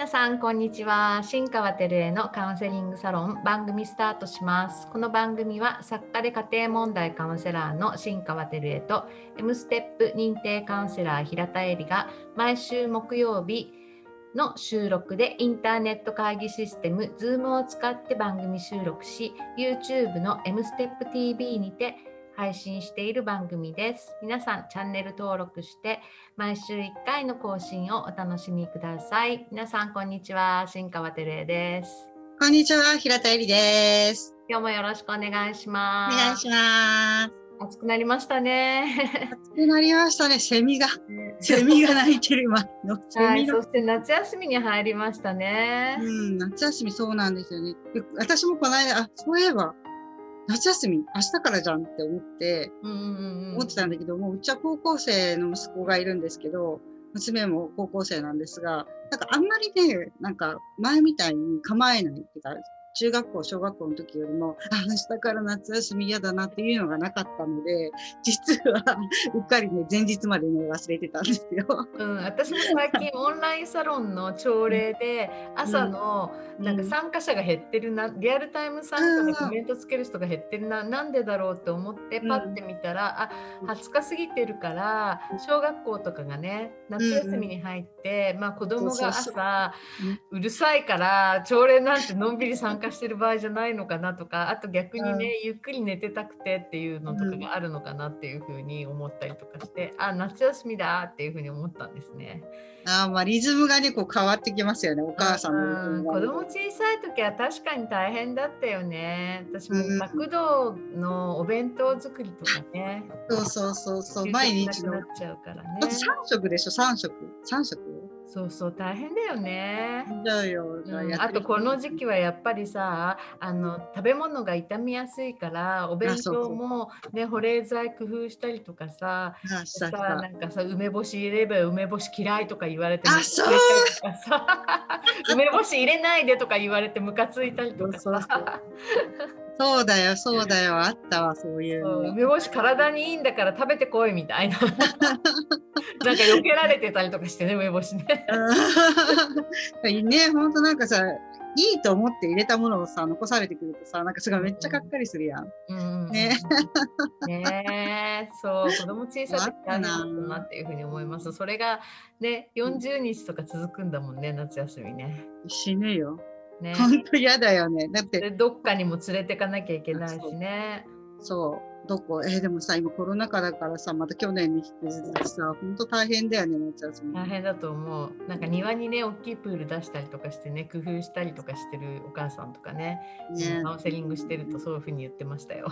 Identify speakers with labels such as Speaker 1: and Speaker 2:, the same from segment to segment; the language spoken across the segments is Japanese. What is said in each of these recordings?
Speaker 1: 皆さんこんにちは。新川照江のカウンセリングサロン番組スタートします。この番組は作家で家庭問題カウンセラーの新川照江と M ステップ認定カウンセラー平田恵里が毎週木曜日の収録でインターネット会議システム Zoom を使って番組収録し YouTube の M ステップ TV にて配信している番組です。皆さんチャンネル登録して毎週1回の更新をお楽しみください。皆さんこんにちは、新川照恵です。
Speaker 2: こんにちは、平田恵里です。
Speaker 1: 今日もよろしくお願いします。
Speaker 2: お願いします。
Speaker 1: 暑くなりましたね。
Speaker 2: 暑くなりましたね。セミが、セミが鳴いてる今の。
Speaker 1: はい、そして夏休みに入りましたね。
Speaker 2: うん、夏休みそうなんですよね。私もこの間、あ、そういえば、夏休み明日からじゃんって思って、思ってたんだけどもうちは高校生の息子がいるんですけど娘も高校生なんですがなんかあんまりねなんか前みたいに構えないっていうか中学校、小学校の時よりも、あ、明日から夏休み嫌だなっていうのがなかったので、実はうっかりね、前日までね、忘れてたんですよ。
Speaker 1: うん、私も最近オンラインサロンの朝礼で、朝のなんか参加者が減ってるな、リアルタイム参加でコメントつける人が減ってるな、なんでだろうと思って、パッて見たら、あ、20日過ぎてるから、小学校とかがね、夏休みに入って、まあ子供が朝、うるさいから、朝礼なんてのんびり参加加してる場合じゃないのかなとかあと逆にね、うん、ゆっくり寝てたくてっていうのとかがあるのかなっていうふうに思ったりとかして、うん、あ夏休みだっていうふうに思ったんですね。
Speaker 2: あまあリズムがねこう変わってきますよね。お母さんの、
Speaker 1: うん、子供小さい時は確かに大変だったよね。私も学童のお弁当作りとかね、
Speaker 2: そうそうそうそう。毎日
Speaker 1: のっちゃうからね。
Speaker 2: 3食でしょ？3食3食
Speaker 1: そうそう大変だよね。うん、あとこの時期はやっぱりさあの食べ物が傷みやすいからお弁当もね保冷剤工夫したりとかささなんかさ梅干し入れれば梅干し嫌いとか言われて
Speaker 2: あそう。
Speaker 1: 梅干し入れないでとか言われてムカついたりとかさ。
Speaker 2: そうだよ、そうだよ、あったわ、そういう。
Speaker 1: 梅干し体にいいんだから食べてこいみたいな。なんか避けられてたりとかしてね、梅干しね。
Speaker 2: ね、本当なんかさ、いいと思って入れたものをさ、残されてくるとさ、なんかすごいめっちゃがっかりするやん。
Speaker 1: うん、ね。ねそう、子供小さい時あるなっていうふうに思います。それがね、40日とか続くんだもんね、夏休みね。
Speaker 2: 死ぬよ。ね、本当嫌だよね。だって
Speaker 1: どっかにも連れてかなきゃいけないしね。
Speaker 2: そうどこ？えー、でもさ今コロナ禍だからさまた去年に引き続きさ本当大変だよね夏休み。
Speaker 1: 大変だと思う。なんか庭にね大きいプール出したりとかしてね工夫したりとかしてるお母さんとかねね。カウンセリングしてるとそういうふうに言ってましたよ、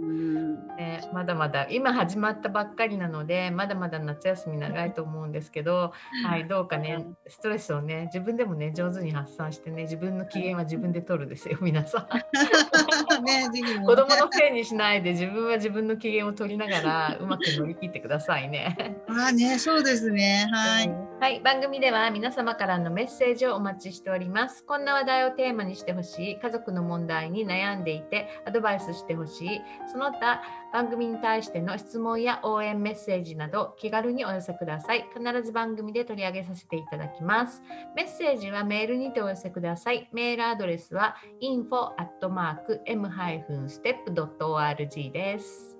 Speaker 1: うん。ね、まだまだ今始まったばっかりなのでまだまだ夏休み長いと思うんですけど、はい、どうかねストレスをね自分でもね上手に発散してね自分の機嫌は自分で取るですよ皆さん。ね、子供のせいにしないで自分は自分の機嫌を取りながらうまく乗り切ってくださいね。
Speaker 2: あね、そうですね。はい、
Speaker 1: はい、番組では皆様からのメッセージをお待ちしております。こんな話題をテーマにしてほしい、家族の問題に悩んでいてアドバイスしてほしい、その他番組に対しての質問や応援メッセージなど気軽にお寄せください。必ず番組で取り上げさせていただきます。メッセージはメールにてお寄せください。メールアドレスは info.m-step.org です。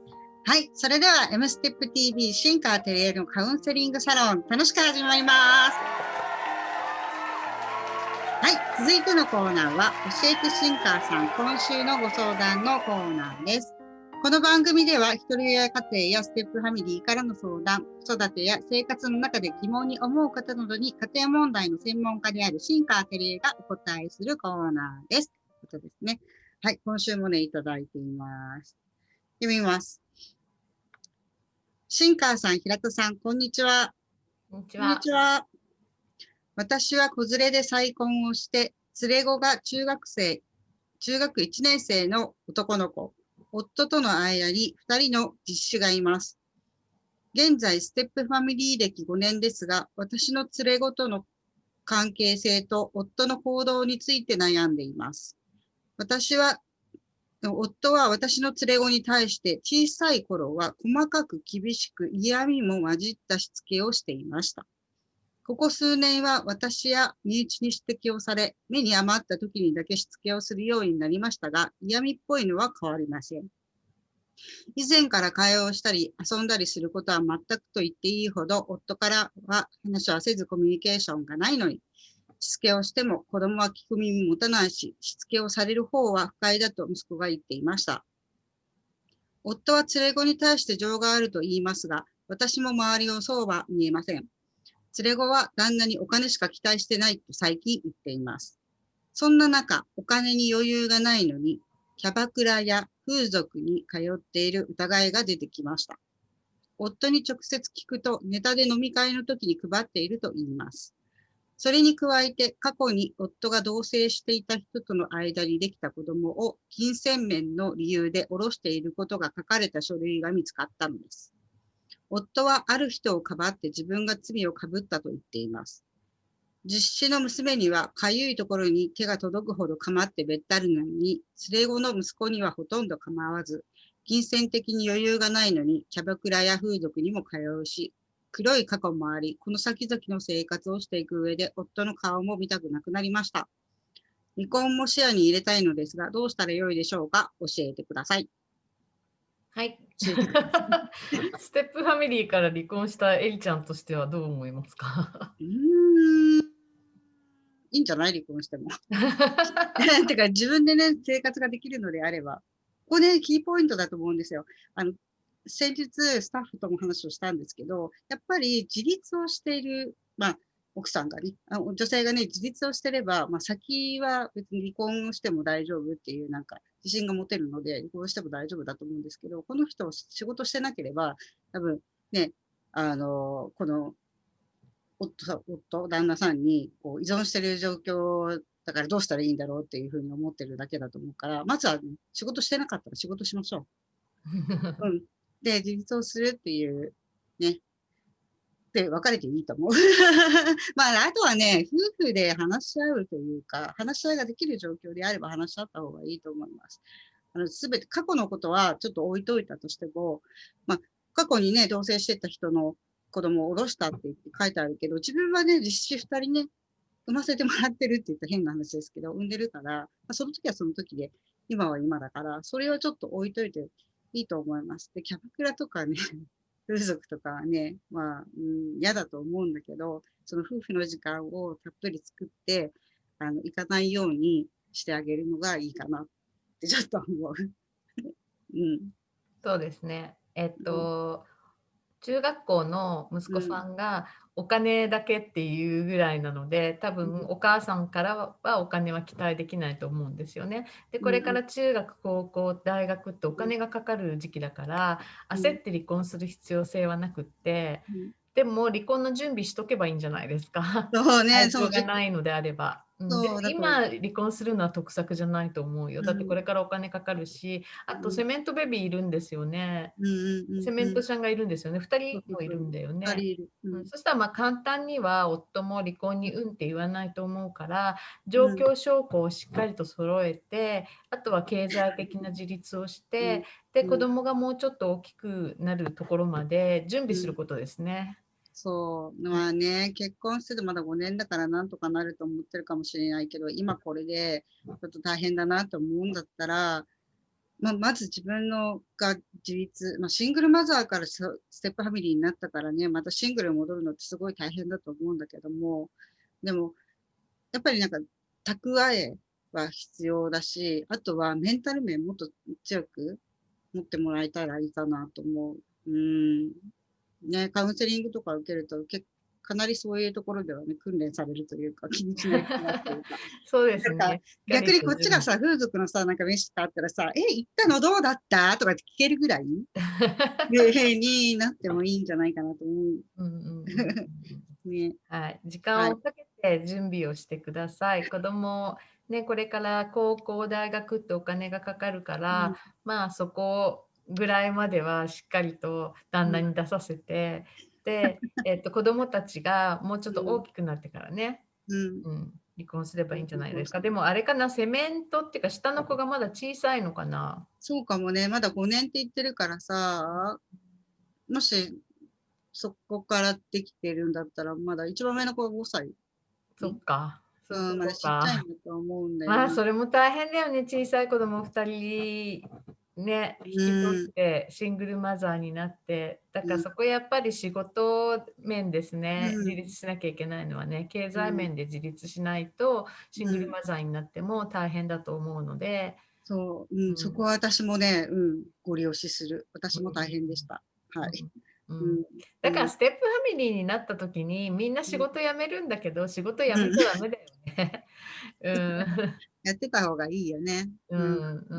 Speaker 2: はい。それでは、M ステップ TV シンカーテレエのカウンセリングサロン、楽しく始まります。はい。続いてのコーナーは、教えてシンカーさん、今週のご相談のコーナーです。この番組では、一人親家庭やステップファミリーからの相談、子育てや生活の中で疑問に思う方などに、家庭問題の専門家であるシンカーテレエがお答えするコーナーです。ということですね。はい。今週もね、いただいています。読みます。シンカーさん、平田さん、こんにちは。
Speaker 1: こんにちは。ちは
Speaker 2: 私は子連れで再婚をして、連れ子が中学生、中学1年生の男の子、夫との間に2人の実子がいます。現在、ステップファミリー歴5年ですが、私の連れ子との関係性と夫の行動について悩んでいます。私は夫は私の連れ子に対して小さい頃は細かく厳しく嫌味も混じったしつけをしていました。ここ数年は私や身内に指摘をされ、目に余った時にだけしつけをするようになりましたが、嫌味っぽいのは変わりません。以前から会話をしたり遊んだりすることは全くと言っていいほど、夫からは話はせずコミュニケーションがないのに、しつけをしても子供は聞く耳持たないし、しつけをされる方は不快だと息子が言っていました。夫は連れ子に対して情があると言いますが、私も周りをそうは見えません。連れ子は旦那にお金しか期待してないと最近言っています。そんな中、お金に余裕がないのに、キャバクラや風俗に通っている疑いが出てきました。夫に直接聞くと、ネタで飲み会の時に配っていると言います。それに加えて、過去に夫が同棲していた人との間にできた子供を金銭面の理由で下ろしていることが書かれた書類が見つかったのです。夫はある人をかばって自分が罪をかぶったと言っています。実子の娘にはかゆいところに手が届くほど構ってべったりなのに、連れ子の息子にはほとんど構わず、金銭的に余裕がないのに、キャバクラや風俗にも通うし、黒い過去もあり、この先々の生活をしていく上で、夫の顔も見たくなくなりました。離婚も視野に入れたいのですが、どうしたらよいでしょうか？教えてください。
Speaker 1: はい。ステップファミリーから離婚したエリちゃんとしてはどう思いますか？うん。
Speaker 2: いいんじゃない？離婚しても。てか自分でね、生活ができるのであれば。ここね、キーポイントだと思うんですよ。あの、先日スタッフとも話をしたんですけど、やっぱり自立をしている、まあ、奥さんがね、女性がね、自立をしてれば、まあ、先は別に離婚しても大丈夫っていうなんか自信が持てるので、離婚しても大丈夫だと思うんですけど、この人仕事してなければ、多分ね、あの、この夫、夫旦那さんにこう依存してる状況だからどうしたらいいんだろうっていうふうに思ってるだけだと思うから、まずは、ね、仕事してなかったら仕事しましょう。うん、で、自立をするっていうね、で別れていいと思う。まあ、あとはね、夫婦で話し合うというか、話し合いができる状況であれば話し合った方がいいと思います。あの、すべて、過去のことはちょっと置いといたとしても、まあ、過去にね、同棲してた人の子供を下ろしたって言って書いてあるけど、自分はね、実施二人ね、産ませてもらってるって言ったら変な話ですけど、産んでるから、まあ、その時はその時で、今は今だから、それはちょっと置いといていいと思います。で、キャバクラとかね、風俗とかはね、まあ、うん、嫌だと思うんだけど、その夫婦の時間をたっぷり作って、あの、行かないようにしてあげるのがいいかなってちょっと思う。うん。
Speaker 1: そうですね。えっと、うん、中学校の息子さんがお金だけっていうぐらいなので多分お母さんからはお金は期待できないと思うんですよね。でこれから中学高校大学ってお金がかかる時期だから焦って離婚する必要性はなくって。でも離婚の準備しとけばいいんじゃないですか。そうね、そうがないのであれば。うん、今離婚するのは得策じゃないと思うよ。だってこれからお金かかるし、あとセメントベビーいるんですよね。セメントちゃんがいるんですよね。2人もいるんだよね。うん、そしたらまあ簡単には夫も離婚にうんって言わないと思うから状況証拠をしっかりと揃えて、あとは経済的な自立をして、で子供がもうちょっと大きくなるところまで準備することですね。
Speaker 2: そう、まあね、結婚しててまだ5年だからなんとかなると思ってるかもしれないけど、今これでちょっと大変だなと思うんだったら、まあ、まず自分のが自立、まあ、シングルマザーからステップファミリーになったからね、またシングルに戻るのってすごい大変だと思うんだけども、でも、やっぱりなんか蓄えは必要だし、あとはメンタル面もっと強く持ってもらえたらいいかなと思う。うんね、カウンセリングとか受けると結かなりそういうところではね、訓練されるというか、気にしないなっていうか。
Speaker 1: そうですね。
Speaker 2: 逆にこっちがさ、風俗のさ、なんか飯があったらさ、え、行ったのどうだった？とかって聞けるぐらい？になってもいいんじゃないかなと思う。うん
Speaker 1: うん ね、はい。時間をかけて準備をしてください。はい、子供ね、これから高校、大学ってお金がかかるから、うん、まあそこぐらいまではしっかりと旦那に出させて、うん、で、えっと、子供たちがもうちょっと大きくなってからね、うん、うん、離婚すればいいんじゃないですか。でもあれかな、セメントっていうか、下の子がまだ小さいのかな？
Speaker 2: そうかもね、まだ5年って言ってるからさ、もしそこからできてるんだったら、まだ一番目の子は5歳。
Speaker 1: そっか。
Speaker 2: うん、まだちっちゃいんだと思うんだよ、
Speaker 1: ね、まあ、それも大変だよね。小さい子供2人ね、引き取ってシングルマザーになって、だからそこやっぱり仕事面ですね、うん、自立しなきゃいけないのはね、経済面で自立しないとシングルマザーになっても大変だと思うので。
Speaker 2: そう、うん、うん、そこは私もね、うん、ご利用しする。私も大変でした。はい。
Speaker 1: うん、だからステップファミリーになった時にみんな仕事辞めるんだけど、仕事辞めちゃダメだよね。うん
Speaker 2: やってた方がいいよね。
Speaker 1: うんうん。う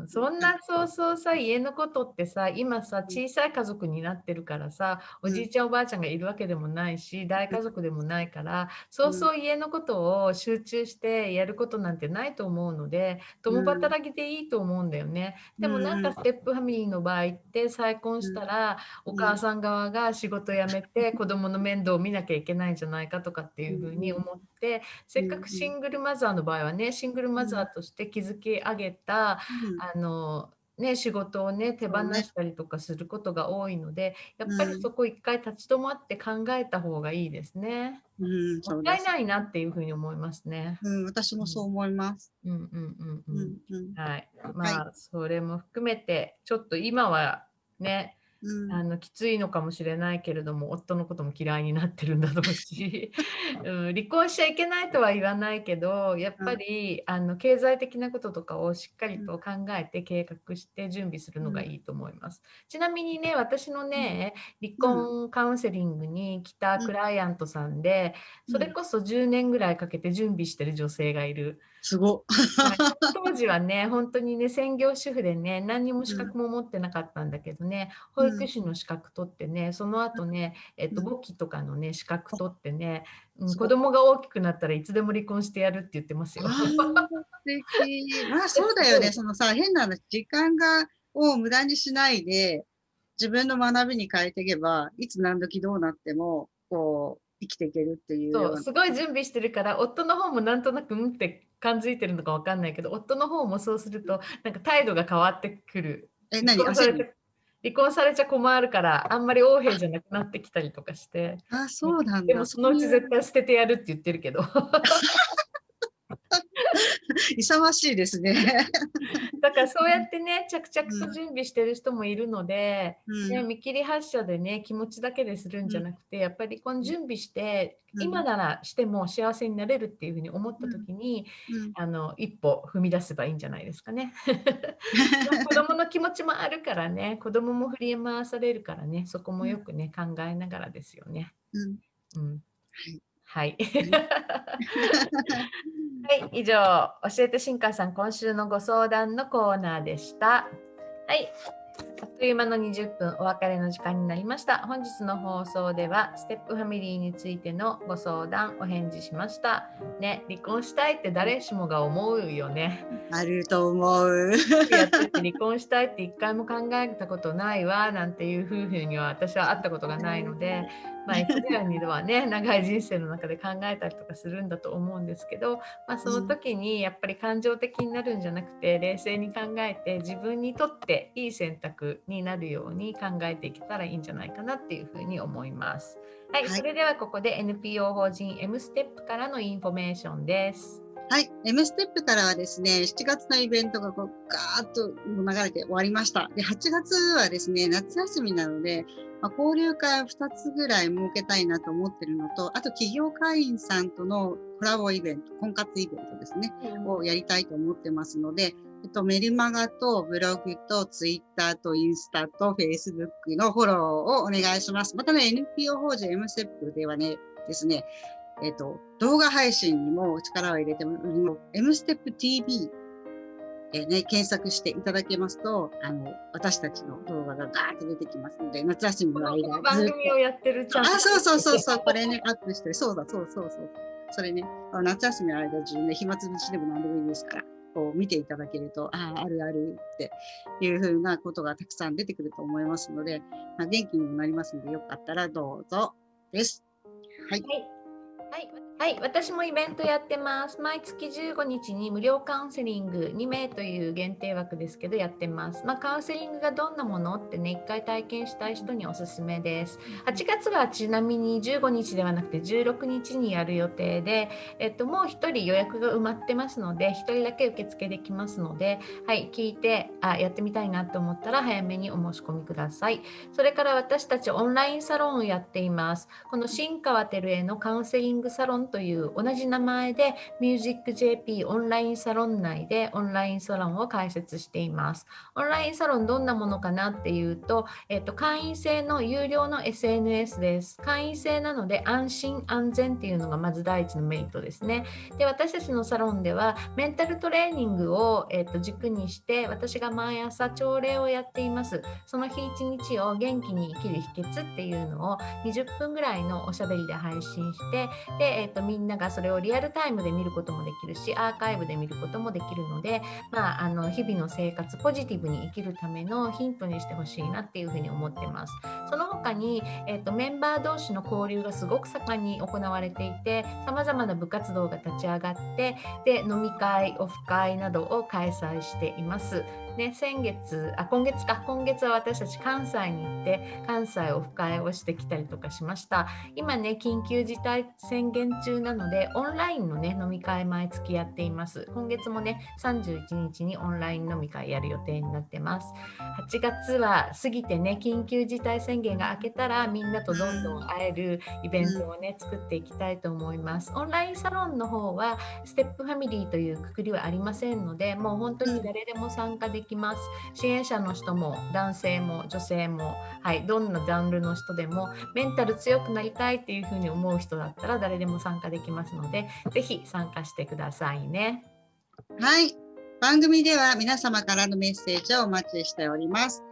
Speaker 1: んうん。そんなそうそうさ家のことってさ今さ小さい家族になってるからさおじいちゃんおばあちゃんがいるわけでもないし大家族でもないからそうそう家のことを集中してやることなんてないと思うので共働きでいいと思うんだよね。でもなんかステップファミリーの場合って再婚したらお母さん側が仕事辞めて子供の面倒を見なきゃいけないんじゃないかとかっていうふうに思ってせっかくシングルマザーの場合はねシングルマザーとして築き上げた、うん、あのね、仕事をね手放したりとかすることが多いので、やっぱりそこ一回立ち止まって考えた方がいいですね。うん、もったいないなっていうふうに思いますね。
Speaker 2: うん、私もそう思います。
Speaker 1: うんうんうんうん。うん、はい。まあ、はい、それも含めてちょっと今はねうん、あのきついのかもしれないけれども夫のことも嫌いになってるんだろうし、うん、離婚しちゃいけないとは言わないけどやっぱり、うん、あの経済的なこととかをしっかりと考えて計画して準備するのがいいと思います。ちなみにね私のね離婚カウンセリングに来たクライアントさんでそれこそ10年ぐらいかけて準備してる女性がいる。
Speaker 2: すご。
Speaker 1: 当時はね本当にね専業主婦でね何にも資格も持ってなかったんだけどね、うん、保育士の資格取ってねその後ね、えっと、簿記とかのね資格取ってね、うん、子供が大きくなったらいつでも離婚してやるって言ってますよ。素
Speaker 2: 敵。まあそうだよねそのさ変な時間がを無駄にしないで自分の学びに変えていけばいつ何時どうなってもこう生きていけるっていう
Speaker 1: そうすごい準備してるから夫の方もなんとなくうんって感づいてるのか分かんないけど夫の方もそうするとなんか態度が変わってくる。
Speaker 2: え何？離
Speaker 1: 婚されちゃ困るからあんまり横柄じゃなくなってきたりとかして。
Speaker 2: あそうなんだ。
Speaker 1: でもそのうち絶対捨ててやるって言ってるけど
Speaker 2: 勇ましいですね。
Speaker 1: だからそうやってね着々と準備してる人もいるので、うん、ね、見切り発車でね気持ちだけでするんじゃなくて、やっぱりこの準備して、うん、今ならしても幸せになれるっていうふうに思った時に、うん、あの一歩踏み出せばいいんじゃないですかね。子供の気持ちもあるからね子供も振り回されるからねそこもよくね考えながらですよね。うん。はいはい。はい、以上、教えて新川さん、今週のご相談のコーナーでした。はい、あっという間の20分お別れの時間になりました。本日の放送ではステップファミリーについてのご相談お返事しました。ね、離婚したいって誰しもが思うよね。
Speaker 2: あると思う。
Speaker 1: 離婚したいって一回も考えたことないわなんていう夫婦には私は会ったことがないので、まあ、1年にはね長い人生の中で考えたりとかするんだと思うんですけど、まあ、その時にやっぱり感情的になるんじゃなくて冷静に考えて自分にとっていい選択になるように考えていけたらいいんじゃないかなっていうふうに思います。はい、はい、それではここで NPO 法人 M ステップからのインフォメーションです。
Speaker 2: はい。M ステップからはですね、7月のイベントがこうガーッと流れて終わりました。で、8月はですね、夏休みなので、まあ、交流会を2つぐらい設けたいなと思ってるのと、あと企業会員さんとのコラボイベント、婚活イベントですね、うん、をやりたいと思ってますので、えっと、メルマガとブログとツイッターとインスタとフェイスブックのフォローをお願いします。またね、NPO 法人 M ステップではね、ですね、えっ、ー、と、動画配信にも力を入れても、M ステップ TV えー、ね、検索していただけますと、あの、私たちの動画がガーッと出てきますので、夏休みの間
Speaker 1: この番組をやってる
Speaker 2: チャンあ、そうそうそうそう、これね、アップしてる。そうだ、そうそうそう。それね、夏休みの間中ね、暇つぶしでも何でもいいですから、こう見ていただけると、ああ、あるあるっていうふうなことがたくさん出てくると思いますので、まあ、元気にもなりますので、よかったらどうぞです。はい。はい
Speaker 1: はい、はい、私もイベントやってます。毎月15日に無料カウンセリング2名という限定枠ですけどやってます。まあ、カウンセリングがどんなものってね、1回体験したい人におすすめです。8月はちなみに15日ではなくて16日にやる予定で、えっと、もう1人予約が埋まってますので、1人だけ受付できますので、はい、聞いてあやってみたいなと思ったら早めにお申し込みください。それから私たちオンラインサロンをやっています。この新川照江のカウンセリングサロンという同じ名前でミュージック JP オンラインサロン内でオンラインサロンを開設しています。オンラインサロンどんなものかなっていうと、えっと、会員制の有料の SNS です。会員制なので安心安全っていうのがまず第一のメリットですね。で、私たちのサロンではメンタルトレーニングを、えっと、軸にして私が毎朝朝礼をやっています。その日一日を元気に生きる秘訣っていうのを20分ぐらいのおしゃべりで配信してで、えっと、みんながそれをリアルタイムで見ることもできるしアーカイブで見ることもできるので、まあ、あの日々の生活ポジティブに生きるためのヒントにしてほしいなっていうふうに思ってます。その他に、えっと、メンバー同士の交流がすごく盛んに行われていてさまざまな部活動が立ち上がってで飲み会オフ会などを開催しています。ね、先月あ今月か今月は私たち関西に行って関西オフ会をしてきたりとかしました。今ね緊急事態宣言中なのでオンラインのね飲み会毎月やっています。今月もね31日にオンライン飲み会やる予定になってます。8月は過ぎてね緊急事態宣言が明けたらみんなとどんどん会えるイベントをね作っていきたいと思います。オンラインサロンの方はステップファミリーというくくりはありませんのでもう本当に誰でも参加できます支援者の人も男性も女性も、はい、どんなジャンルの人でもメンタル強くなりたいっていうふうに思う人だったら誰でも参加できますのでぜひ参加してくださいね。
Speaker 2: はい番組では皆様からのメッセージをお待ちしております。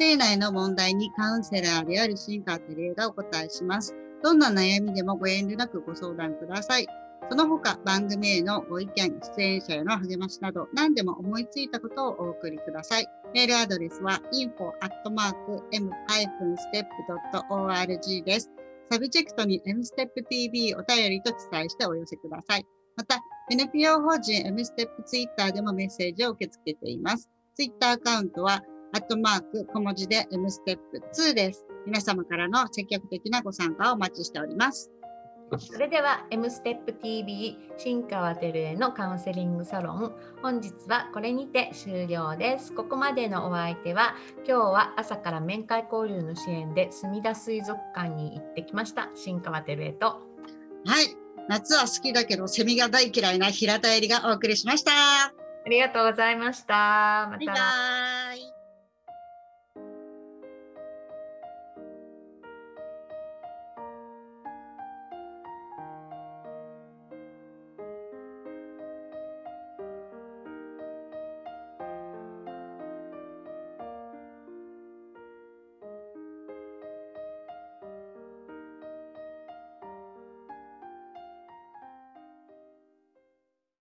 Speaker 2: 家庭内の問題にカウンセラーである新川照江がお答えします。どんな悩みでもご遠慮なくご相談ください。その他、番組へのご意見、出演者への励ましなど、何でも思いついたことをお送りください。メールアドレスは info.m-step.org です。サブチェクトに msteptv お便りと記載してお寄せください。また、NPO 法人 mstep Twitter でもメッセージを受け付けています。Twitter アカウントは、アットマーク小文字で mstep2 です。皆様からの積極的なご参加をお待ちしております。
Speaker 1: それでは M ステップ TV 新川照江のカウンセリングサロン。本日はこれにて終了です。ここまでのお相手は今日は朝から面会交流の支援で墨田水族館に行ってきました新川照江と。
Speaker 2: はい。夏は好きだけどセミが大嫌いな平田絵里がお送りしました。あ
Speaker 1: りがとうございました。また